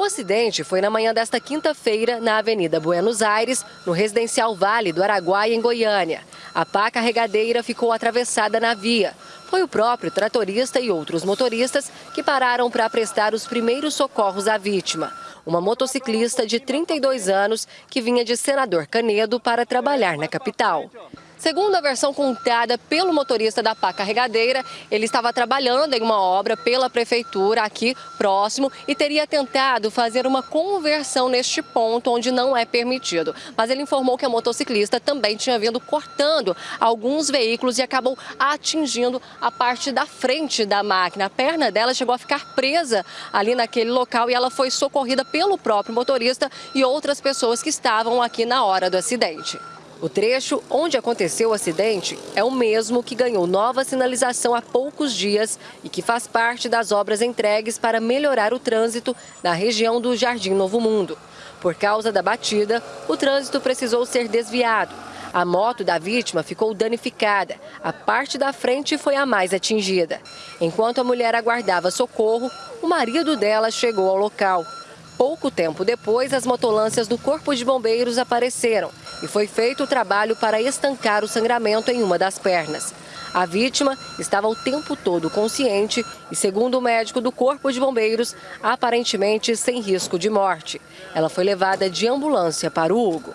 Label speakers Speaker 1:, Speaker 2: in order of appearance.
Speaker 1: O acidente foi na manhã desta quinta-feira na Avenida Buenos Aires, no residencial Vale do Araguaia, em Goiânia. A pá carregadeira ficou atravessada na via. Foi o próprio tratorista e outros motoristas que pararam para prestar os primeiros socorros à vítima. Uma motociclista de 32 anos que vinha de Senador Canedo para trabalhar na capital. Segundo a versão contada pelo motorista da pá carregadeira, ele estava trabalhando em uma obra pela prefeitura aqui próximo e teria tentado fazer uma conversão neste ponto onde não é permitido. Mas ele informou que a motociclista também tinha vindo cortando alguns veículos e acabou atingindo a parte da frente da máquina. A perna dela chegou a ficar presa ali naquele local e ela foi socorrida pelo próprio motorista e outras pessoas que estavam aqui na hora do acidente. O trecho onde aconteceu o acidente é o mesmo que ganhou nova sinalização há poucos dias e que faz parte das obras entregues para melhorar o trânsito na região do Jardim Novo Mundo. Por causa da batida, o trânsito precisou ser desviado. A moto da vítima ficou danificada. A parte da frente foi a mais atingida. Enquanto a mulher aguardava socorro, o marido dela chegou ao local. Pouco tempo depois, as motolâncias do Corpo de Bombeiros apareceram e foi feito o trabalho para estancar o sangramento em uma das pernas. A vítima estava o tempo todo consciente e, segundo o médico do Corpo de Bombeiros, aparentemente sem risco de morte. Ela foi levada de ambulância para o Hugo.